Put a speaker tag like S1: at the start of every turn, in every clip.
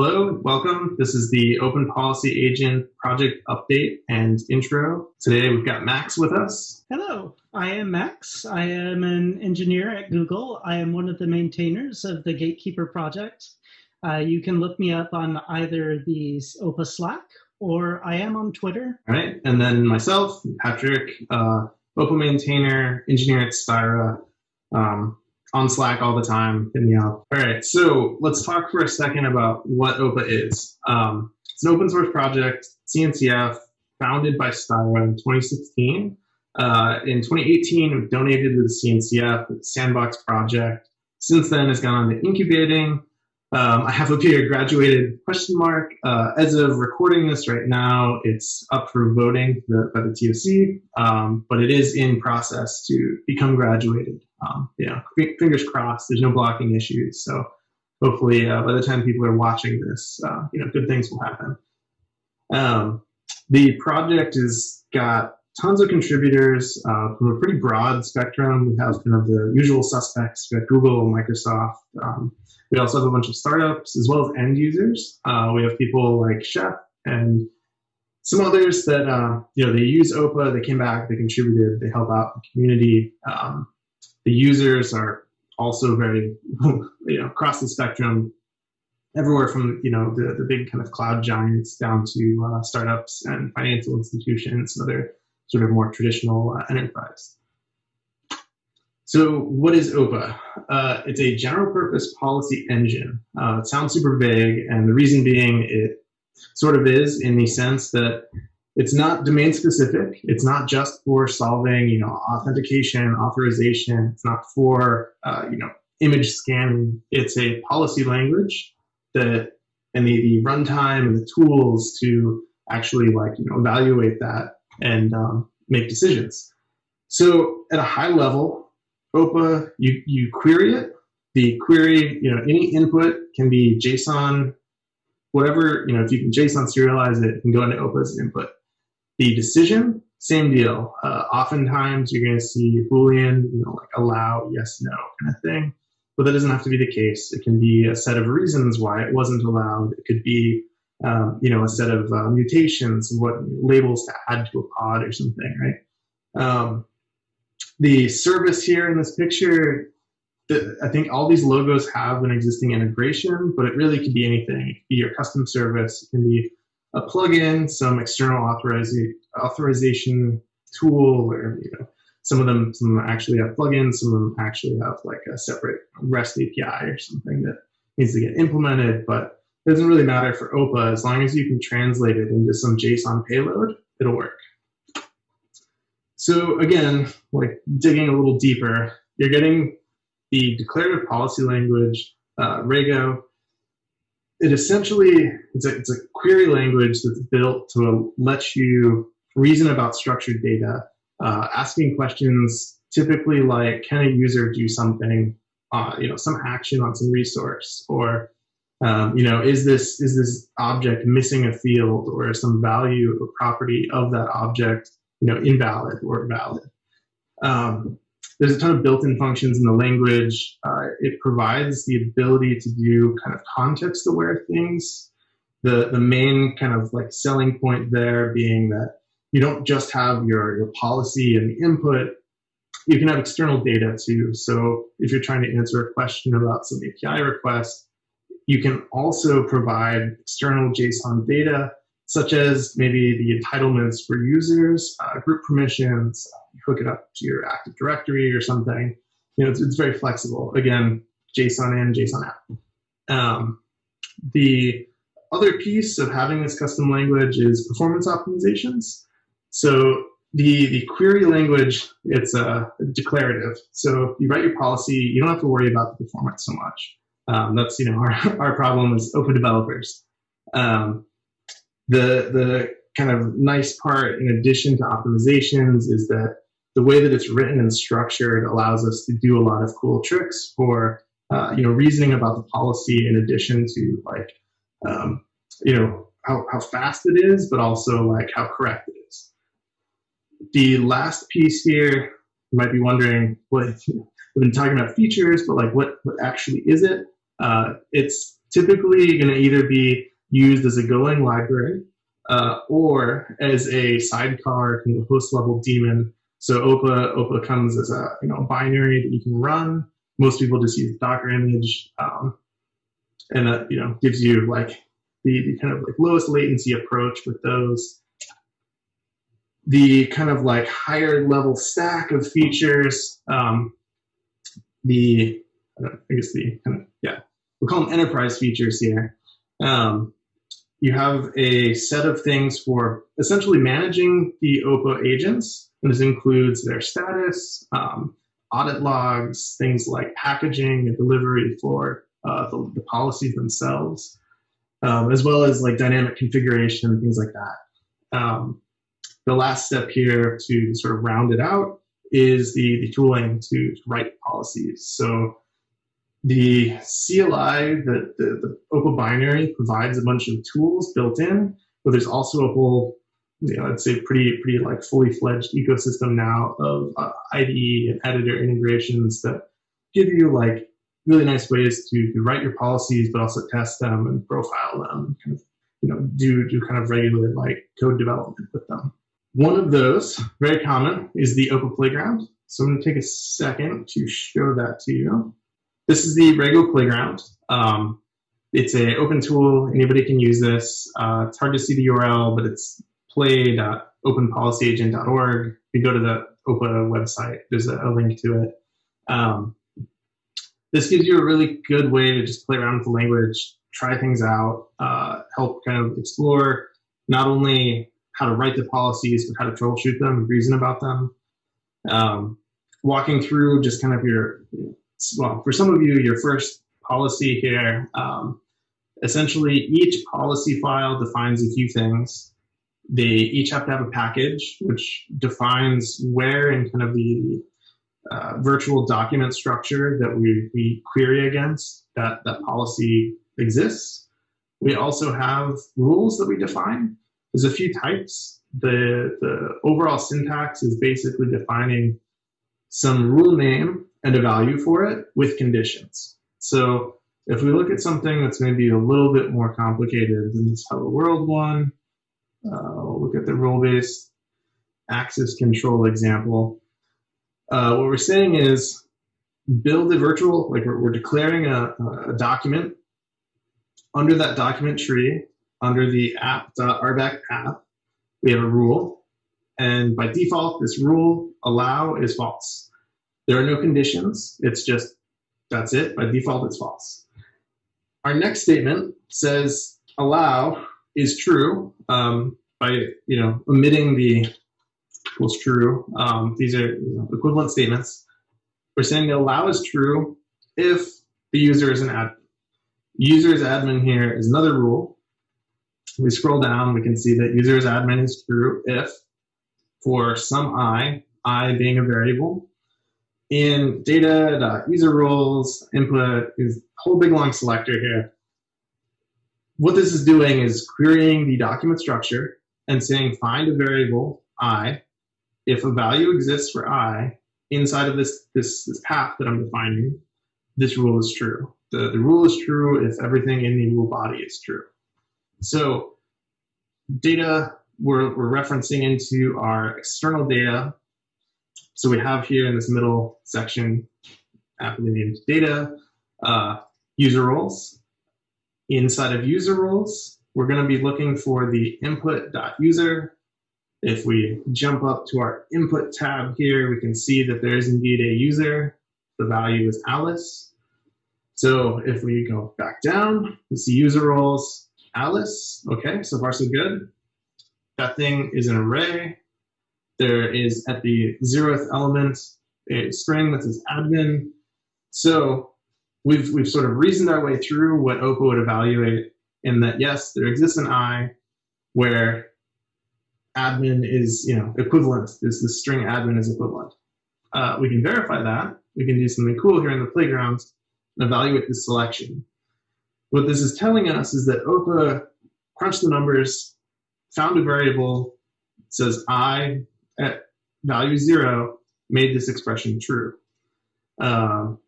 S1: Hello, welcome. This is the Open Policy Agent project update and intro. Today we've got Max with us.
S2: Hello, I am Max. I am an engineer at Google. I am one of the maintainers of the Gatekeeper project. Uh, you can look me up on either the OPA Slack or I am on Twitter.
S1: All right, and then myself, Patrick, uh, OPA maintainer, engineer at Styra. Um, on Slack all the time. Hit me up. All right, so let's talk for a second about what OPA is. Um, it's an open source project, CNCF, founded by Styra in 2016. Uh, in 2018, it donated to the CNCF, the Sandbox project. Since then, it's gone on to incubating. Um, I have up here graduated question mark. Uh, as of recording this right now, it's up for voting by the TOC, um, but it is in process to become graduated. Um, you know, fingers crossed. There's no blocking issues, so hopefully uh, by the time people are watching this, uh, you know, good things will happen. Um, the project has got tons of contributors uh, from a pretty broad spectrum. We have kind of the usual suspects. We have Google, Microsoft. Um, we also have a bunch of startups as well as end users. Uh, we have people like Chef and some others that uh, you know they use OPA. They came back, they contributed, they help out the community. Um, the users are also very, you know, across the spectrum, everywhere from, you know, the, the big kind of cloud giants down to uh, startups and financial institutions and other sort of more traditional uh, enterprise. So what is OPA? Uh, it's a general purpose policy engine. Uh, it sounds super vague, and the reason being it sort of is in the sense that it's not domain specific. It's not just for solving, you know, authentication, authorization. It's not for, uh, you know, image scanning. It's a policy language that, and the, the runtime and the tools to actually like, you know, evaluate that and um, make decisions. So at a high level, OPA, you, you query it. The query, you know, any input can be JSON, whatever, you know, if you can JSON serialize it, it can go into OPA as input. The decision, same deal. Uh, oftentimes you're going to see Boolean, you know, like allow, yes, no kind of thing. But that doesn't have to be the case. It can be a set of reasons why it wasn't allowed. It could be, um, you know, a set of uh, mutations, what labels to add to a pod or something, right? Um, the service here in this picture, the, I think all these logos have an existing integration, but it really could be anything. It could be your custom service. It can be a plugin, some external authoriza authorization tool, or you know, some of them some actually have plugins, some of them actually have like a separate REST API or something that needs to get implemented. But it doesn't really matter for OPA as long as you can translate it into some JSON payload, it'll work. So again, like digging a little deeper, you're getting the declarative policy language, uh, Rego, it essentially it's a, it's a query language that's built to let you reason about structured data, uh, asking questions typically like, can a user do something, uh, you know, some action on some resource, or um, you know, is this is this object missing a field or some value or property of that object, you know, invalid or valid? Um, there's a ton of built-in functions in the language. Uh, it provides the ability to do kind of context-aware things. The, the main kind of like selling point there being that you don't just have your, your policy and the input, you can have external data too. So if you're trying to answer a question about some API request, you can also provide external JSON data, such as maybe the entitlements for users, uh, group permissions, hook it up to your Active Directory or something. You know, it's, it's very flexible. Again, JSON in, JSON out. Um, the other piece of having this custom language is performance optimizations. So the, the query language, it's uh, declarative. So you write your policy, you don't have to worry about the performance so much. Um, that's, you know, our, our problem as OPA developers. Um, the, the kind of nice part in addition to optimizations is that the way that it's written and structured allows us to do a lot of cool tricks for uh, you know reasoning about the policy in addition to like um, you know how, how fast it is but also like how correct it is. The last piece here you might be wondering what we've been talking about features but like what what actually is it? Uh, it's typically going to either be used as a Golang library uh, or as a sidecar kind of host level daemon. So OPA OPA comes as a you know binary that you can run. Most people just use Docker image, um, and that you know gives you like the, the kind of like lowest latency approach with those. The kind of like higher level stack of features. Um, the I guess the kind of yeah we call them enterprise features here. Um, you have a set of things for essentially managing the OPA agents. And this includes their status, um, audit logs, things like packaging and delivery for uh, the, the, policies themselves, um, as well as like dynamic configuration and things like that. Um, the last step here to sort of round it out is the, the tooling to write policies. So the CLI, the, the, the OPA binary provides a bunch of tools built in, but there's also a whole, you know, I'd say pretty, pretty like fully fledged ecosystem now of uh, IDE and editor integrations that give you like really nice ways to, to write your policies, but also test them and profile them, kind of, you know, do, do kind of regular like code development with them. One of those, very common, is the OPA Playground. So I'm going to take a second to show that to you. This is the Rego Playground. Um, it's an open tool. Anybody can use this. Uh, it's hard to see the URL, but it's play.openpolicyagent.org. If you go to the OPA website, there's a, a link to it. Um, this gives you a really good way to just play around with the language, try things out, uh, help kind of explore not only how to write the policies, but how to troubleshoot them, reason about them. Um, walking through just kind of your well, for some of you, your first policy here, um, essentially each policy file defines a few things. They each have to have a package which defines where in kind of the uh, virtual document structure that we, we query against that, that policy exists. We also have rules that we define. There's a few types. The, the overall syntax is basically defining some rule name and a value for it with conditions. So if we look at something that's maybe a little bit more complicated than this hello world one, uh, look at the role-based access control example. Uh, what we're saying is build a virtual, like we're, we're declaring a, a, document. Under that document tree, under the app.rbac path, we have a rule. And by default, this rule allow is false. There are no conditions. It's just, that's it. By default, it's false. Our next statement says allow is true um, by, you know, omitting the equals true. Um, these are equivalent statements. We're saying allow is true if the user is an admin. User is admin here is another rule. We scroll down, we can see that user is admin is true if for some i, i being a variable, in data user roles input is whole big long selector here. What this is doing is querying the document structure and saying find a variable i if a value exists for i inside of this, this, this path that I'm defining, this rule is true. The, the rule is true if everything in the rule body is true. So data we're, we're referencing into our external data so we have here in this middle section, aptly named data, uh, user roles. Inside of user roles, we're going to be looking for the input.user. If we jump up to our input tab here, we can see that there is indeed a user. The value is Alice. So if we go back down, we see user roles, Alice. Okay, so far so good. That thing is an array. There is at the zeroth element a string that says admin. So we've, we've sort of reasoned our way through what OPA would evaluate in that, yes, there exists an I where admin is you know equivalent. This the string admin is equivalent. Uh, we can verify that. We can do something cool here in the playground and evaluate this selection. What this is telling us is that OPA crunched the numbers, found a variable, says I at value zero made this expression true. Um,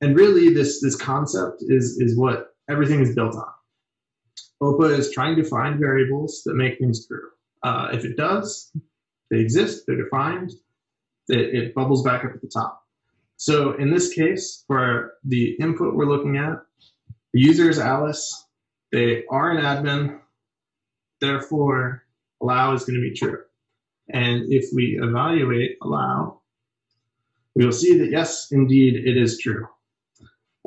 S1: and really, this this concept is is what everything is built on. OPA is trying to find variables that make things true. Uh, if it does, they exist, they're defined, it, it bubbles back up at the top. So in this case, for the input we're looking at, the user is Alice, they are an admin, therefore allow is going to be true. And if we evaluate allow, we will see that yes, indeed, it is true.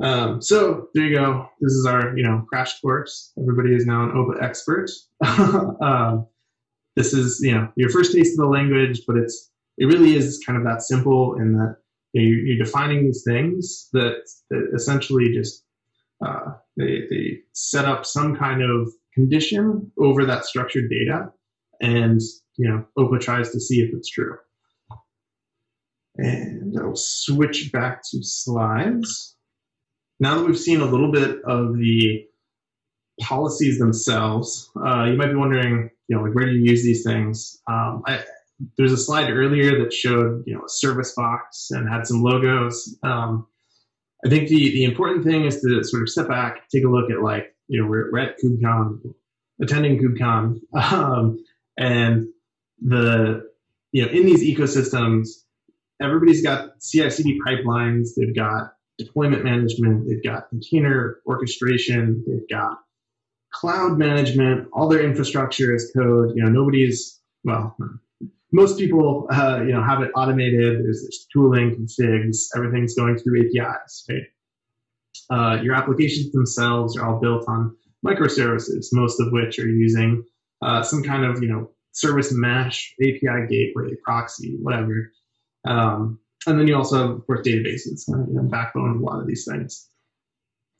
S1: Um, so there you go. This is our, you know, crash course. Everybody is now an OPA expert. um, this is, you know, your first taste of the language, but it's it really is kind of that simple in that you are defining these things that, that essentially just uh, they, they set up some kind of condition over that structured data and you know OPA tries to see if it's true. And I'll switch back to slides. Now that we've seen a little bit of the policies themselves, uh, you might be wondering, you know, like where do you use these things? Um, I, there's a slide earlier that showed, you know, a service box and had some logos. Um, I think the, the important thing is to sort of step back, take a look at like, you know, we're, we're at KubeCon, attending KubeCon, um, and the, you know, in these ecosystems, everybody's got CI/CD pipelines, they've got deployment management, they've got container orchestration, they've got cloud management, all their infrastructure is code. You know, nobody's well, most people, uh, you know, have it automated. There's, there's tooling, configs, everything's going through APIs, right? Uh, your applications themselves are all built on microservices, most of which are using uh, some kind of, you know, service mesh, API gateway, proxy, whatever. Um, and then you also have, of course, databases, uh, you know, backbone of a lot of these things.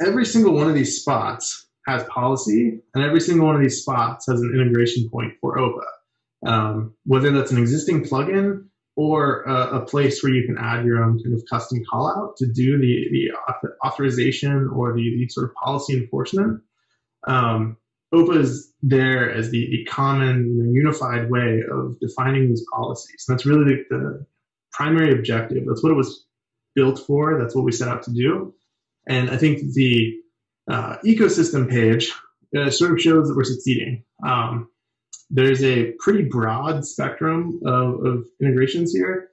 S1: Every single one of these spots has policy, and every single one of these spots has an integration point for OPA um, whether that's an existing plugin or a, a, place where you can add your own kind of custom callout to do the, the authorization or the, the sort of policy enforcement. Um, OPA is there as the, the common you know, unified way of defining these policies. And that's really the, the primary objective. That's what it was built for. That's what we set out to do. And I think the uh, ecosystem page uh, sort of shows that we're succeeding. Um, there's a pretty broad spectrum of, of integrations here.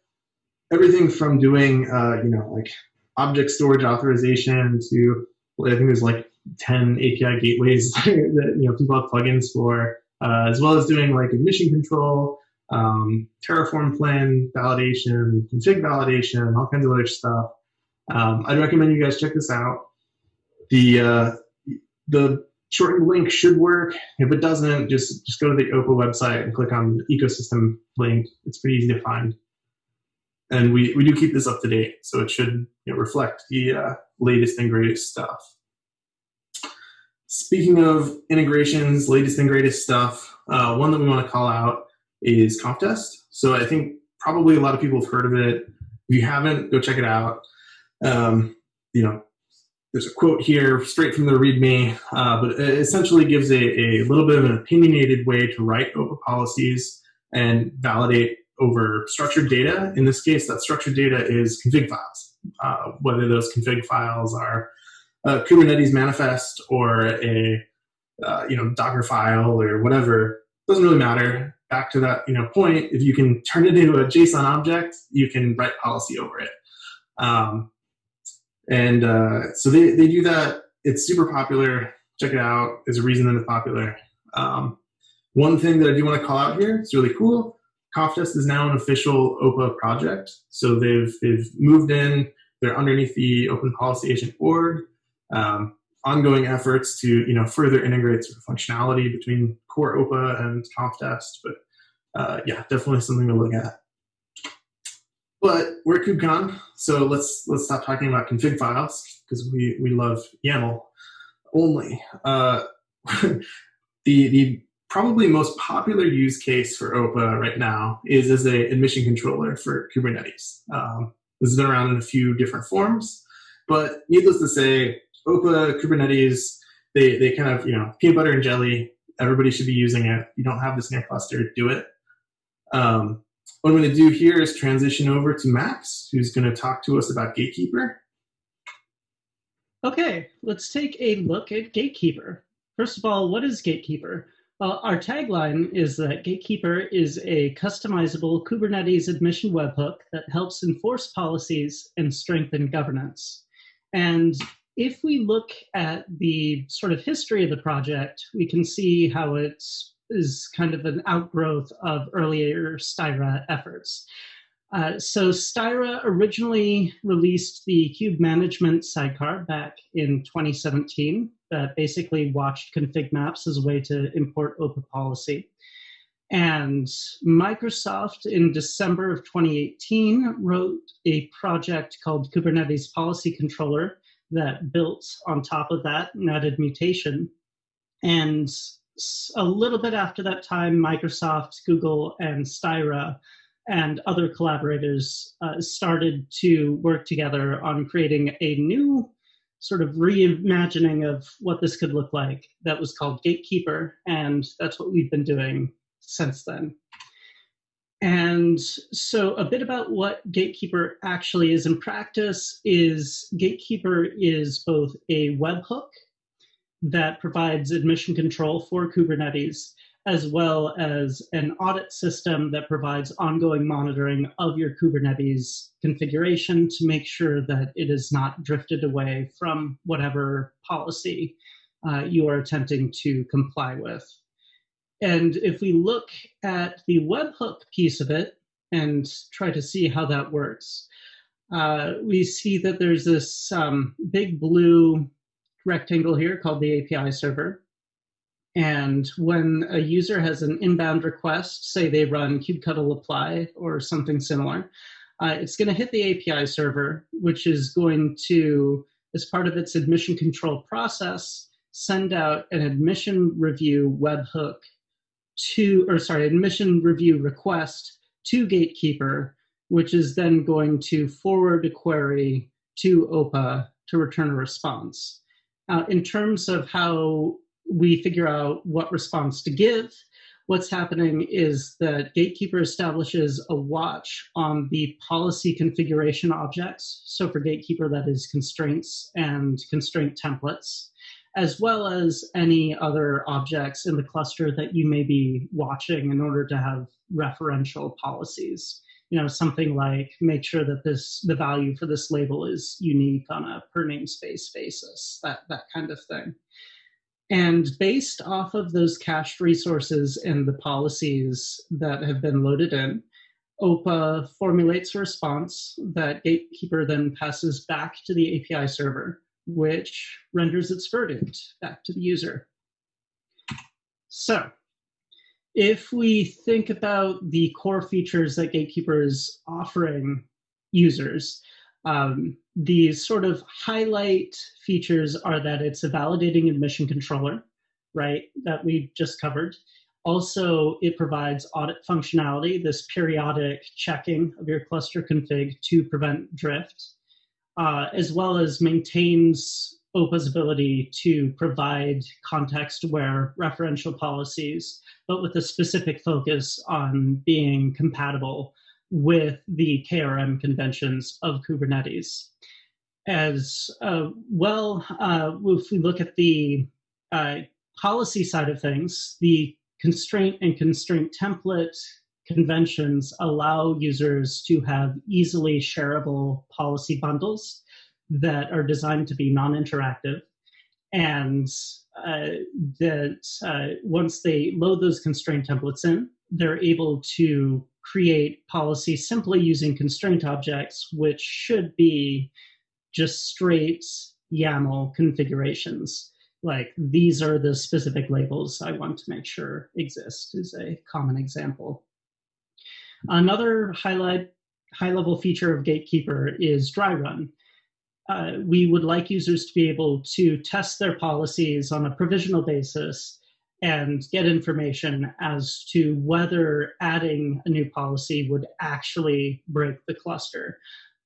S1: Everything from doing, uh, you know, like object storage authorization to, I think there's like 10 API gateways that, you know, people have plugins for, uh, as well as doing like admission control, um, Terraform plan validation, config validation, all kinds of other stuff. Um, I'd recommend you guys check this out. The, uh, the shortened link should work. If it doesn't, just, just go to the OPA website and click on the ecosystem link. It's pretty easy to find. And we, we do keep this up to date, so it should you know, reflect the uh, latest and greatest stuff. Speaking of integrations, latest and greatest stuff, uh, one that we want to call out is Conftest. So I think probably a lot of people have heard of it. If you haven't, go check it out. Um, you know, there's a quote here straight from the README, uh, but it essentially gives a, a little bit of an opinionated way to write OPA policies and validate over structured data. In this case, that structured data is config files, uh, whether those config files are a Kubernetes manifest or a uh, you know Docker file or whatever. Doesn't really matter. Back to that you know point, if you can turn it into a JSON object, you can write policy over it. Um, and uh, so they, they do that. It's super popular. Check it out. There's a reason that it's popular. Um, one thing that I do want to call out here, it's really cool. Conftest is now an official OPA project. So they've, they've moved in, they're underneath the Open Policy Agent org. Um, ongoing efforts to you know further integrate sort of functionality between core OPA and Conftest. But uh, yeah, definitely something to look at. But we're KubeCon, so let's let's stop talking about config files because we we love YAML only. Uh, the the probably most popular use case for OPA right now is as a admission controller for Kubernetes. Um, this has been around in a few different forms, but needless to say, OPA Kubernetes they they kind of you know peanut butter and jelly. Everybody should be using it. You don't have this in your cluster, do it. Um, what I'm going to do here is transition over to Max, who's going to talk to us about Gatekeeper.
S2: Okay, let's take a look at Gatekeeper. First of all, what is Gatekeeper? Our tagline is that Gatekeeper is a customizable Kubernetes admission webhook that helps enforce policies and strengthen governance. And if we look at the sort of history of the project, we can see how it is kind of an outgrowth of earlier Styra efforts. Uh, so Styra originally released the kube Management sidecar back in 2017 that basically watched config maps as a way to import OPA policy. And Microsoft in December of 2018 wrote a project called Kubernetes Policy Controller that built on top of that and added mutation. And a little bit after that time, Microsoft, Google, and Styra and other collaborators uh, started to work together on creating a new sort of reimagining of what this could look like that was called Gatekeeper, and that's what we've been doing since then. And so, a bit about what Gatekeeper actually is in practice is Gatekeeper is both a webhook that provides admission control for Kubernetes, as well as an audit system that provides ongoing monitoring of your Kubernetes configuration to make sure that it is not drifted away from whatever policy uh, you are attempting to comply with. And if we look at the webhook piece of it and try to see how that works, uh, we see that there's this um, big blue rectangle here called the API server. And when a user has an inbound request, say they run kubectl apply or something similar, uh, it's going to hit the API server, which is going to, as part of its admission control process, send out an admission review webhook to, or sorry, admission review request to Gatekeeper, which is then going to forward a query to OPA to return a response. Uh, in terms of how we figure out what response to give. What's happening is that Gatekeeper establishes a watch on the policy configuration objects. So for Gatekeeper, that is constraints and constraint templates, as well as any other objects in the cluster that you may be watching in order to have referential policies. You know, something like make sure that this the value for this label is unique on a per namespace basis, that that kind of thing. And based off of those cached resources and the policies that have been loaded in, OPA formulates a response that Gatekeeper then passes back to the API server, which renders its verdict back to the user. So, if we think about the core features that Gatekeeper is offering users, um, the sort of highlight features are that it's a validating admission controller, right, that we just covered. Also, it provides audit functionality, this periodic checking of your cluster config to prevent drift, uh, as well as maintains OPA's ability to provide context-aware referential policies, but with a specific focus on being compatible with the KRM conventions of Kubernetes. As uh, well, uh, if we look at the uh, policy side of things, the constraint and constraint template conventions allow users to have easily shareable policy bundles that are designed to be non-interactive and uh, that uh, once they load those constraint templates in, they're able to create policy simply using constraint objects, which should be just straight YAML configurations. Like these are the specific labels I want to make sure exist is a common example. Another highlight, high level feature of Gatekeeper is dry run. Uh, we would like users to be able to test their policies on a provisional basis and get information as to whether adding a new policy would actually break the cluster.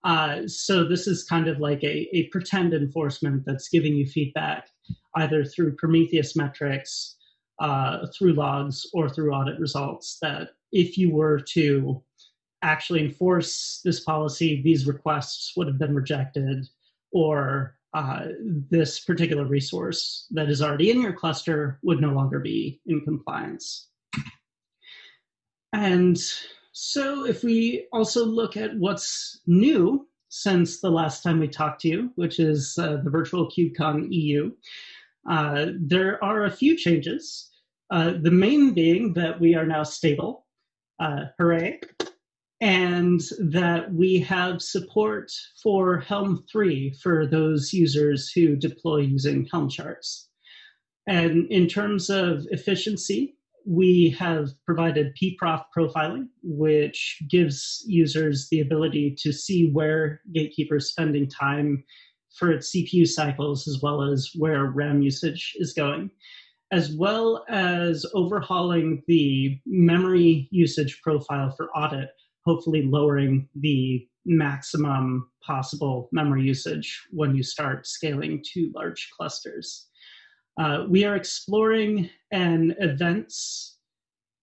S2: Uh, so this is kind of like a, a pretend enforcement that's giving you feedback either through Prometheus metrics, uh, through logs, or through audit results that if you were to actually enforce this policy, these requests would have been rejected, or uh, this particular resource that is already in your cluster would no longer be in compliance. And so if we also look at what's new since the last time we talked to you, which is uh, the virtual KubeCon EU, uh, there are a few changes. Uh, the main being that we are now stable, uh, hooray, and that we have support for Helm 3 for those users who deploy using Helm charts. And in terms of efficiency, we have provided pprof profiling, which gives users the ability to see where Gatekeeper is spending time for its CPU cycles, as well as where RAM usage is going, as well as overhauling the memory usage profile for audit, hopefully lowering the maximum possible memory usage when you start scaling to large clusters. Uh, we are exploring an events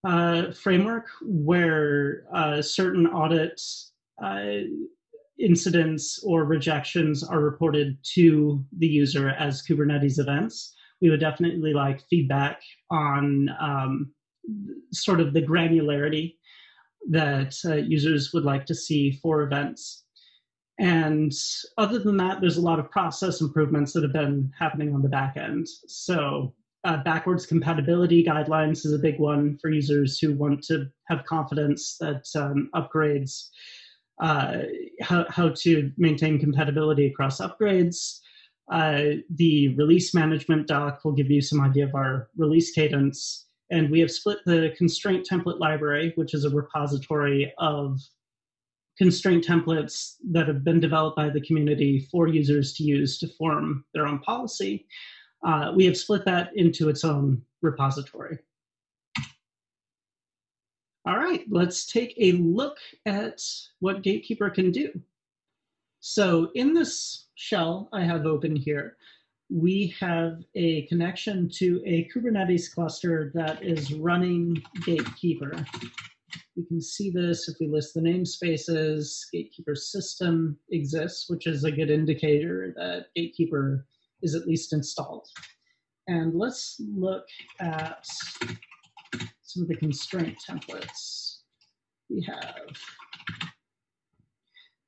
S2: uh, framework where uh, certain audit uh, incidents or rejections are reported to the user as Kubernetes events. We would definitely like feedback on um, sort of the granularity that uh, users would like to see for events. And other than that, there's a lot of process improvements that have been happening on the back end. So uh, backwards compatibility guidelines is a big one for users who want to have confidence that um, upgrades, uh, how, how to maintain compatibility across upgrades. Uh, the release management doc will give you some idea of our release cadence. And we have split the constraint template library, which is a repository of constraint templates that have been developed by the community for users to use to form their own policy. Uh, we have split that into its own repository. All right, let's take a look at what Gatekeeper can do. So in this shell I have open here, we have a connection to a Kubernetes cluster that is running Gatekeeper. We can see this if we list the namespaces, Gatekeeper system exists, which is a good indicator that Gatekeeper is at least installed. And let's look at some of the constraint templates we have.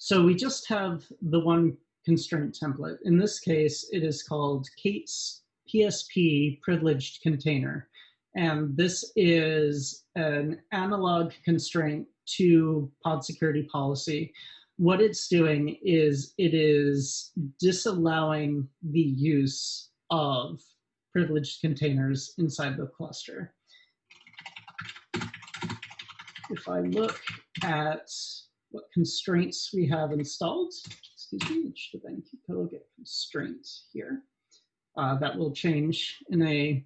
S2: So we just have the one constraint template. In this case, it is called K8s PSP privileged container. And this is an analog constraint to pod security policy. What it's doing is it is disallowing the use of privileged containers inside the cluster. If I look at what constraints we have installed, excuse me, it should then get constraints here. Uh, that will change in a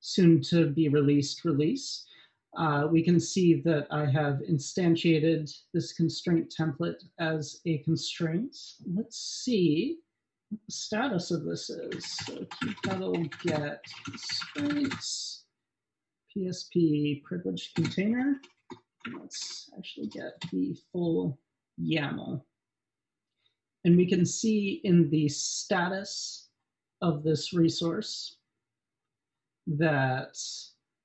S2: soon to be released release. Uh, we can see that I have instantiated this constraint template as a constraint. Let's see what the status of this is. So kubectl get constraints, PSP privileged container. Let's actually get the full YAML. And we can see in the status of this resource that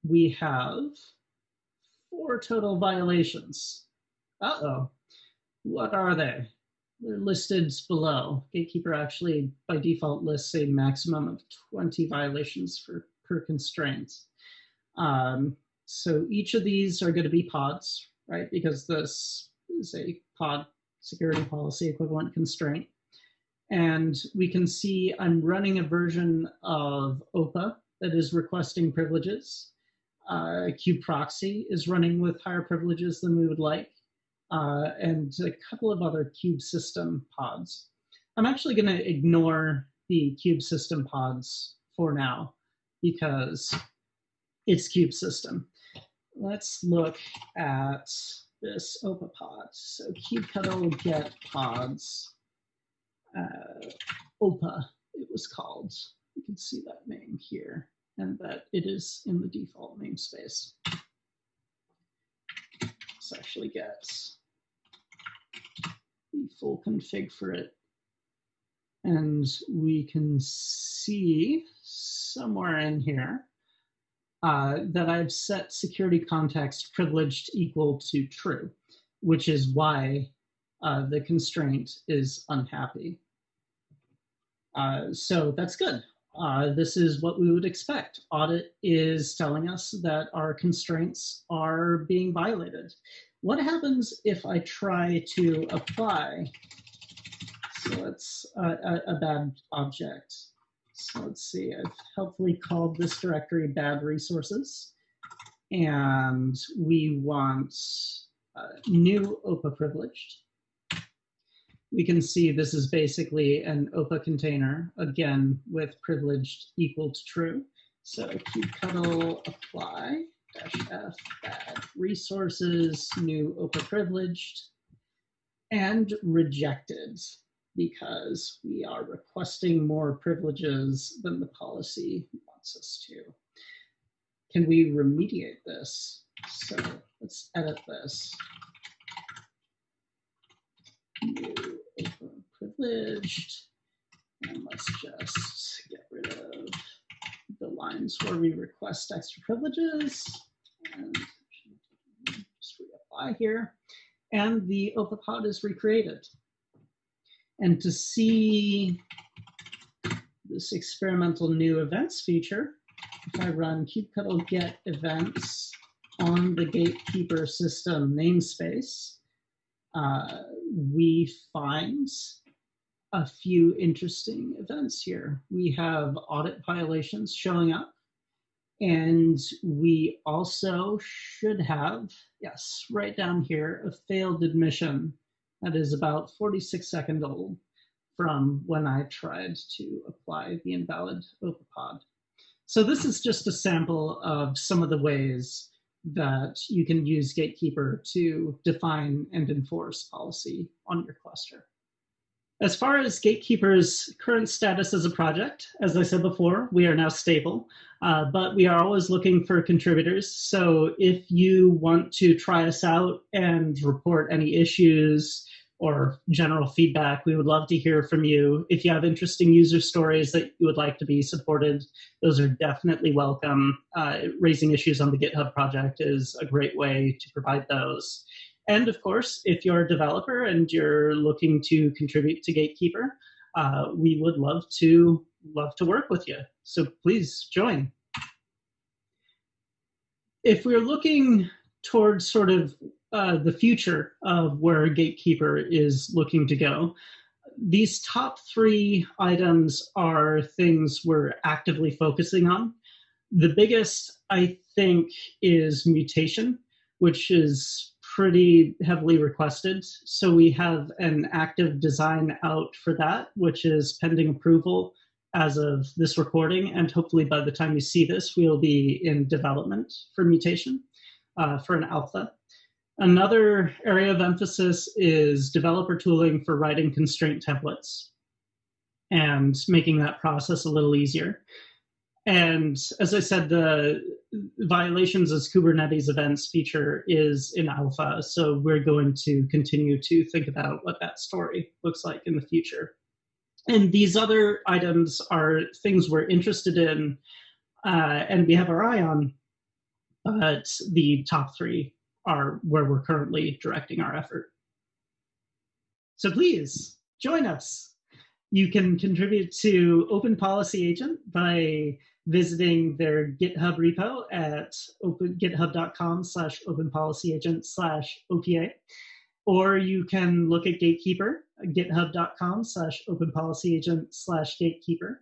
S2: we have four total violations. Uh-oh. What are they? They're listed below. Gatekeeper actually, by default, lists a maximum of 20 violations for, per constraint. Um, so each of these are going to be pods, right? Because this is a pod security policy equivalent constraint. And we can see I'm running a version of OPA that is requesting privileges. Uh, kubeproxy is running with higher privileges than we would like, uh, and a couple of other kube system pods. I'm actually going to ignore the kube system pods for now because it's kube system. Let's look at this OPA pod. So kubectl get pods, uh, OPA it was called. You can see that name here and that it is in the default namespace. This actually gets the full config for it And we can see somewhere in here uh, that I've set security context privileged equal to true, which is why uh, the constraint is unhappy. Uh, so that's good. Uh, this is what we would expect. Audit is telling us that our constraints are being violated. What happens if I try to apply? So it's a, a, a bad object. So let's see, I've helpfully called this directory bad resources. And we want uh, new OPA privileged we can see this is basically an OPA container, again, with privileged equal to true. So kubectl apply dash f bad resources, new OPA privileged, and rejected because we are requesting more privileges than the policy wants us to. Can we remediate this? So let's edit this. New privileged. And let's just get rid of the lines where we request extra privileges. And just reapply here. And the OPA is recreated. And to see this experimental new events feature, if I run kubectl get events on the gatekeeper system namespace, uh, we find a few interesting events here. We have audit violations showing up, and we also should have, yes, right down here, a failed admission that is about 46 seconds old from when I tried to apply the invalid OPA pod. So this is just a sample of some of the ways that you can use Gatekeeper to define and enforce policy on your cluster. As far as Gatekeeper's current status as a project, as I said before, we are now stable, uh, but we are always looking for contributors. So if you want to try us out and report any issues or general feedback, we would love to hear from you. If you have interesting user stories that you would like to be supported, those are definitely welcome. Uh, raising issues on the GitHub project is a great way to provide those. And of course, if you're a developer and you're looking to contribute to Gatekeeper, uh, we would love to love to work with you. So please join. If we're looking towards sort of uh, the future of where Gatekeeper is looking to go, these top three items are things we're actively focusing on. The biggest, I think, is mutation, which is pretty heavily requested. So we have an active design out for that, which is pending approval as of this recording. And hopefully by the time you see this, we'll be in development for mutation uh, for an alpha. Another area of emphasis is developer tooling for writing constraint templates and making that process a little easier. And as I said, the violations as Kubernetes events feature is in alpha. So we're going to continue to think about what that story looks like in the future. And these other items are things we're interested in uh, and we have our eye on, but the top three are where we're currently directing our effort. So please join us. You can contribute to Open Policy Agent by visiting their GitHub repo at open, github.com slash openpolicyagent slash OPA. Or you can look at Gatekeeper, github.com slash openpolicyagent slash gatekeeper.